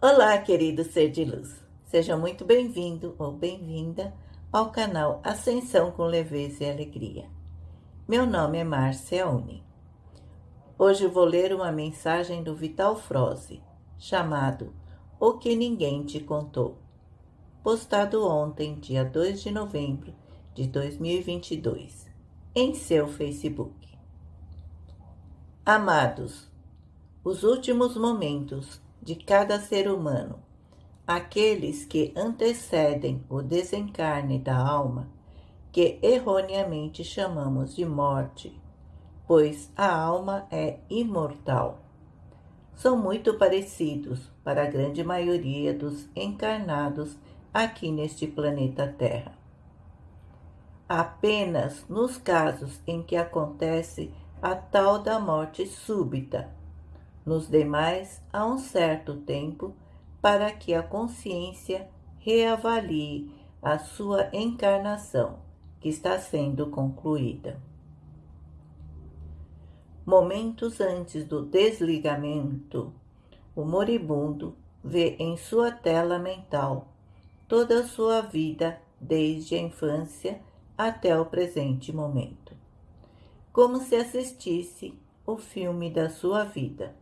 Olá, querido ser de luz. Seja muito bem-vindo ou bem-vinda ao canal Ascensão com Leveza e Alegria. Meu nome é Márcia Uni. Hoje vou ler uma mensagem do Vital Froze, chamado O que Ninguém Te Contou, postado ontem, dia 2 de novembro de 2022, em seu Facebook. Amados, os últimos momentos de cada ser humano, aqueles que antecedem o desencarne da alma, que erroneamente chamamos de morte, pois a alma é imortal. São muito parecidos para a grande maioria dos encarnados aqui neste planeta Terra. Apenas nos casos em que acontece a tal da morte súbita, nos demais há um certo tempo para que a consciência reavalie a sua encarnação, que está sendo concluída. Momentos antes do desligamento, o moribundo vê em sua tela mental toda a sua vida desde a infância até o presente momento, como se assistisse o filme da sua vida.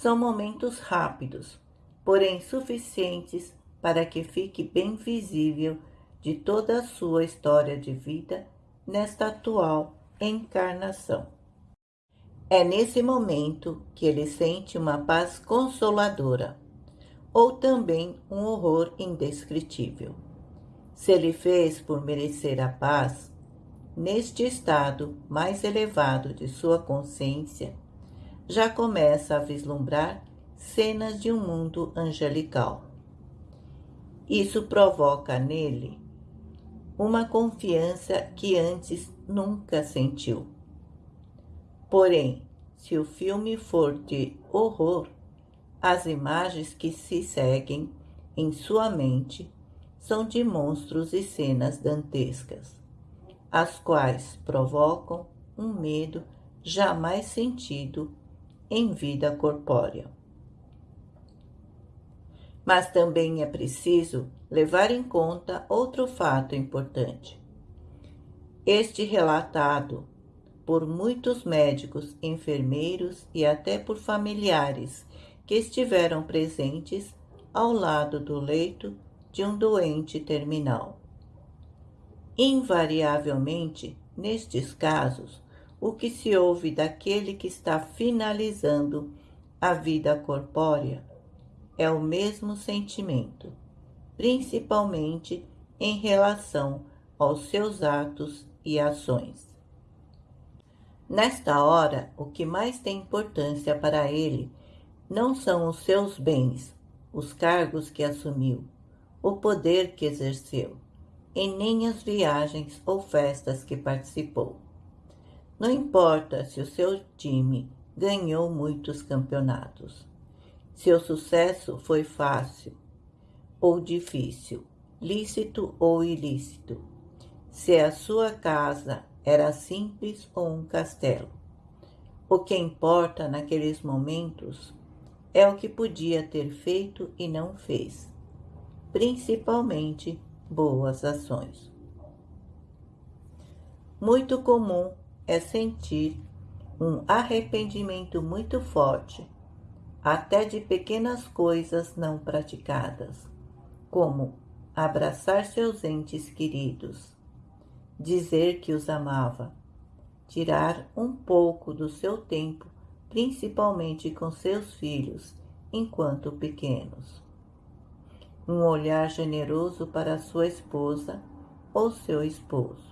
São momentos rápidos, porém suficientes para que fique bem visível de toda a sua história de vida nesta atual encarnação. É nesse momento que ele sente uma paz consoladora, ou também um horror indescritível. Se ele fez por merecer a paz, neste estado mais elevado de sua consciência, já começa a vislumbrar cenas de um mundo angelical. Isso provoca nele uma confiança que antes nunca sentiu. Porém, se o filme for de horror, as imagens que se seguem em sua mente são de monstros e cenas dantescas, as quais provocam um medo jamais sentido em vida corpórea. Mas também é preciso levar em conta outro fato importante. Este relatado por muitos médicos, enfermeiros e até por familiares que estiveram presentes ao lado do leito de um doente terminal. Invariavelmente, nestes casos, o que se ouve daquele que está finalizando a vida corpórea é o mesmo sentimento, principalmente em relação aos seus atos e ações. Nesta hora, o que mais tem importância para ele não são os seus bens, os cargos que assumiu, o poder que exerceu, e nem as viagens ou festas que participou não importa se o seu time ganhou muitos campeonatos. Seu sucesso foi fácil ou difícil, lícito ou ilícito. Se a sua casa era simples ou um castelo. O que importa naqueles momentos é o que podia ter feito e não fez, principalmente boas ações. Muito comum é sentir um arrependimento muito forte, até de pequenas coisas não praticadas, como abraçar seus entes queridos, dizer que os amava, tirar um pouco do seu tempo, principalmente com seus filhos, enquanto pequenos. Um olhar generoso para sua esposa ou seu esposo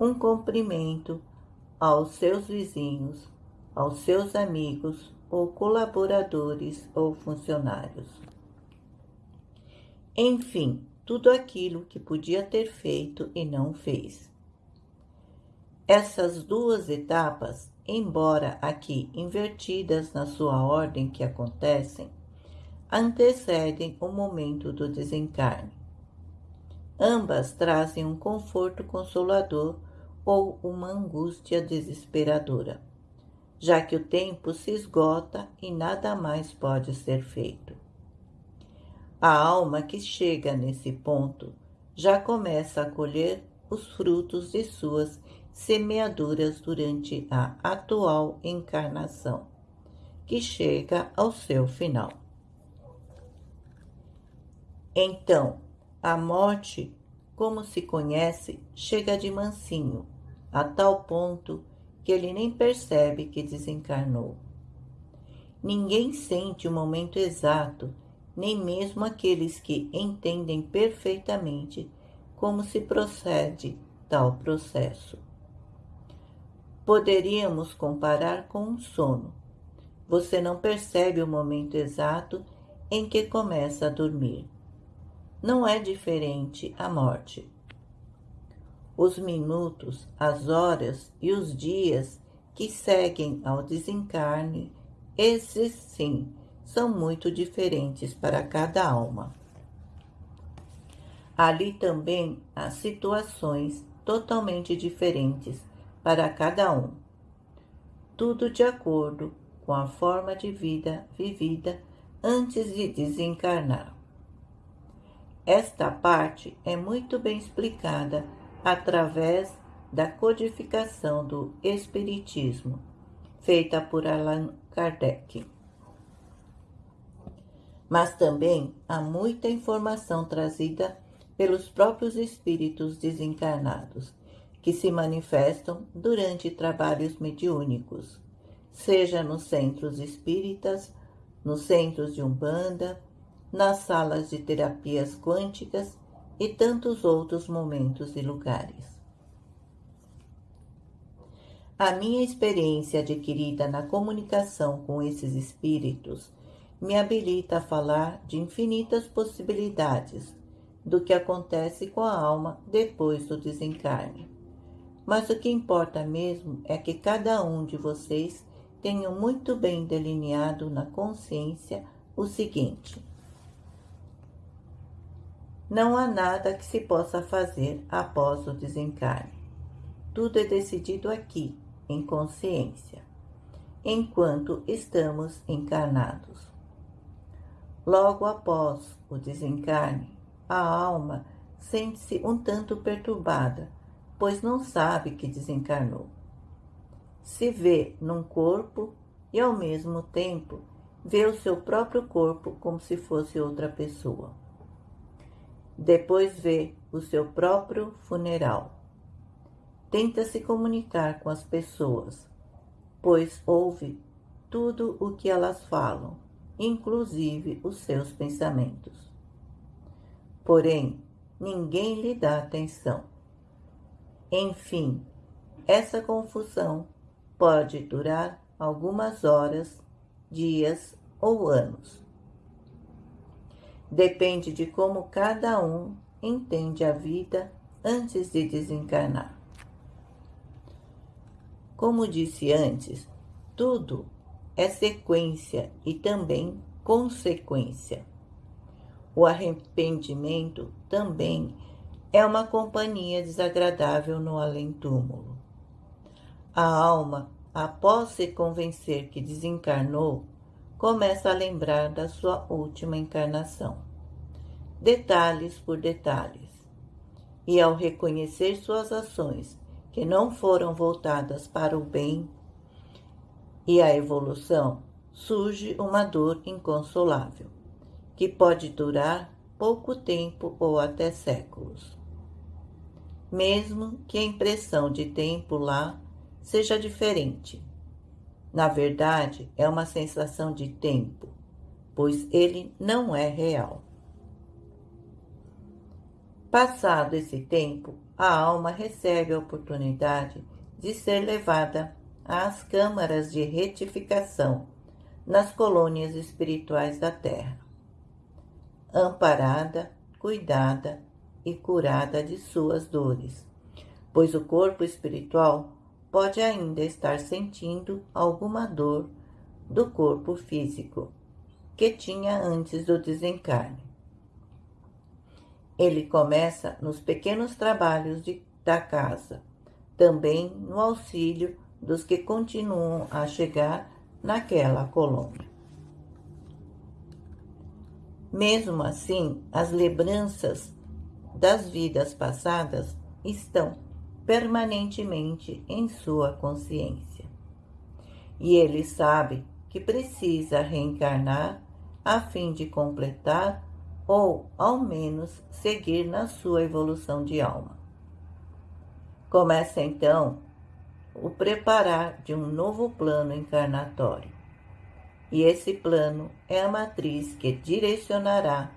um cumprimento aos seus vizinhos, aos seus amigos ou colaboradores ou funcionários. Enfim, tudo aquilo que podia ter feito e não fez. Essas duas etapas, embora aqui invertidas na sua ordem que acontecem, antecedem o momento do desencarne. Ambas trazem um conforto consolador ou uma angústia desesperadora, já que o tempo se esgota e nada mais pode ser feito. A alma que chega nesse ponto já começa a colher os frutos de suas semeaduras durante a atual encarnação, que chega ao seu final. Então, a morte, como se conhece, chega de mansinho, a tal ponto que ele nem percebe que desencarnou. Ninguém sente o momento exato, nem mesmo aqueles que entendem perfeitamente como se procede tal processo. Poderíamos comparar com um sono. Você não percebe o momento exato em que começa a dormir. Não é diferente a morte. Os minutos, as horas e os dias que seguem ao desencarne, esses sim são muito diferentes para cada alma. Ali também há situações totalmente diferentes para cada um. Tudo de acordo com a forma de vida vivida antes de desencarnar. Esta parte é muito bem explicada através da codificação do Espiritismo, feita por Allan Kardec. Mas também há muita informação trazida pelos próprios espíritos desencarnados, que se manifestam durante trabalhos mediúnicos, seja nos centros espíritas, nos centros de umbanda, nas salas de terapias quânticas e tantos outros momentos e lugares. A minha experiência adquirida na comunicação com esses espíritos me habilita a falar de infinitas possibilidades do que acontece com a alma depois do desencarne. Mas o que importa mesmo é que cada um de vocês tenha muito bem delineado na consciência o seguinte: não há nada que se possa fazer após o desencarne. Tudo é decidido aqui, em consciência, enquanto estamos encarnados. Logo após o desencarne, a alma sente-se um tanto perturbada, pois não sabe que desencarnou. Se vê num corpo e, ao mesmo tempo, vê o seu próprio corpo como se fosse outra pessoa. Depois vê o seu próprio funeral. Tenta se comunicar com as pessoas, pois ouve tudo o que elas falam, inclusive os seus pensamentos. Porém, ninguém lhe dá atenção. Enfim, essa confusão pode durar algumas horas, dias ou anos. Depende de como cada um entende a vida antes de desencarnar. Como disse antes, tudo é sequência e também consequência. O arrependimento também é uma companhia desagradável no além-túmulo. A alma, após se convencer que desencarnou, começa a lembrar da sua última encarnação, detalhes por detalhes. E ao reconhecer suas ações que não foram voltadas para o bem e a evolução, surge uma dor inconsolável que pode durar pouco tempo ou até séculos. Mesmo que a impressão de tempo lá seja diferente. Na verdade, é uma sensação de tempo, pois ele não é real. Passado esse tempo, a alma recebe a oportunidade de ser levada às câmaras de retificação nas colônias espirituais da Terra amparada, cuidada e curada de suas dores, pois o corpo espiritual pode ainda estar sentindo alguma dor do corpo físico que tinha antes do desencarne. Ele começa nos pequenos trabalhos de, da casa, também no auxílio dos que continuam a chegar naquela colônia. Mesmo assim, as lembranças das vidas passadas estão permanentemente em sua consciência. E ele sabe que precisa reencarnar a fim de completar ou, ao menos, seguir na sua evolução de alma. Começa então o preparar de um novo plano encarnatório. E esse plano é a matriz que direcionará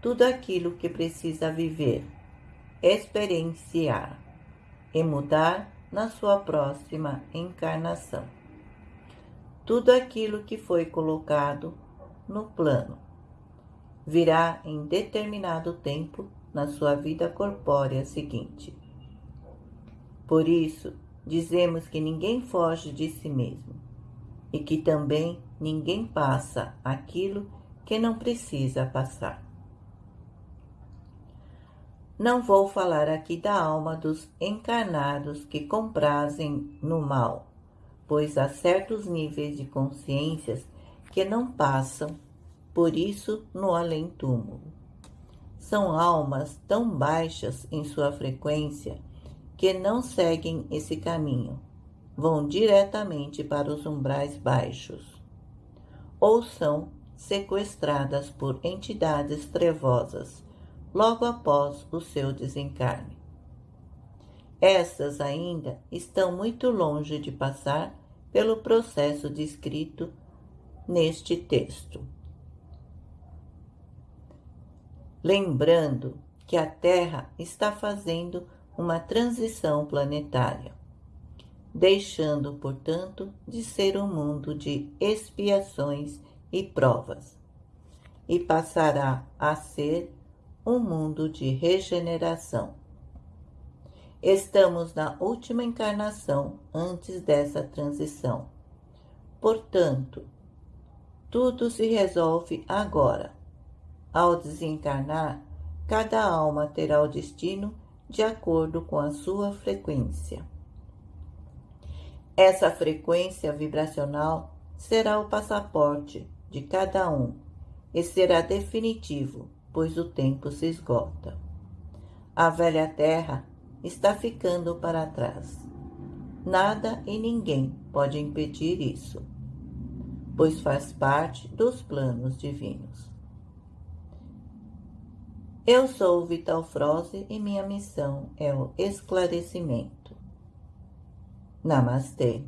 tudo aquilo que precisa viver, experienciar e mudar na sua próxima encarnação. Tudo aquilo que foi colocado no plano virá em determinado tempo na sua vida corpórea seguinte. Por isso, dizemos que ninguém foge de si mesmo e que também ninguém passa aquilo que não precisa passar. Não vou falar aqui da alma dos encarnados que comprazem no mal, pois há certos níveis de consciências que não passam, por isso no além-túmulo. São almas tão baixas em sua frequência que não seguem esse caminho, vão diretamente para os umbrais baixos, ou são sequestradas por entidades trevosas logo após o seu desencarne. Essas ainda estão muito longe de passar pelo processo descrito neste texto. Lembrando que a Terra está fazendo uma transição planetária, deixando, portanto, de ser um mundo de expiações e provas, e passará a ser um mundo de regeneração. Estamos na última encarnação antes dessa transição. Portanto, tudo se resolve agora. Ao desencarnar, cada alma terá o destino de acordo com a sua frequência. Essa frequência vibracional será o passaporte de cada um e será definitivo pois o tempo se esgota. A velha terra está ficando para trás. Nada e ninguém pode impedir isso, pois faz parte dos planos divinos. Eu sou Vital Froze e minha missão é o esclarecimento. Namastê.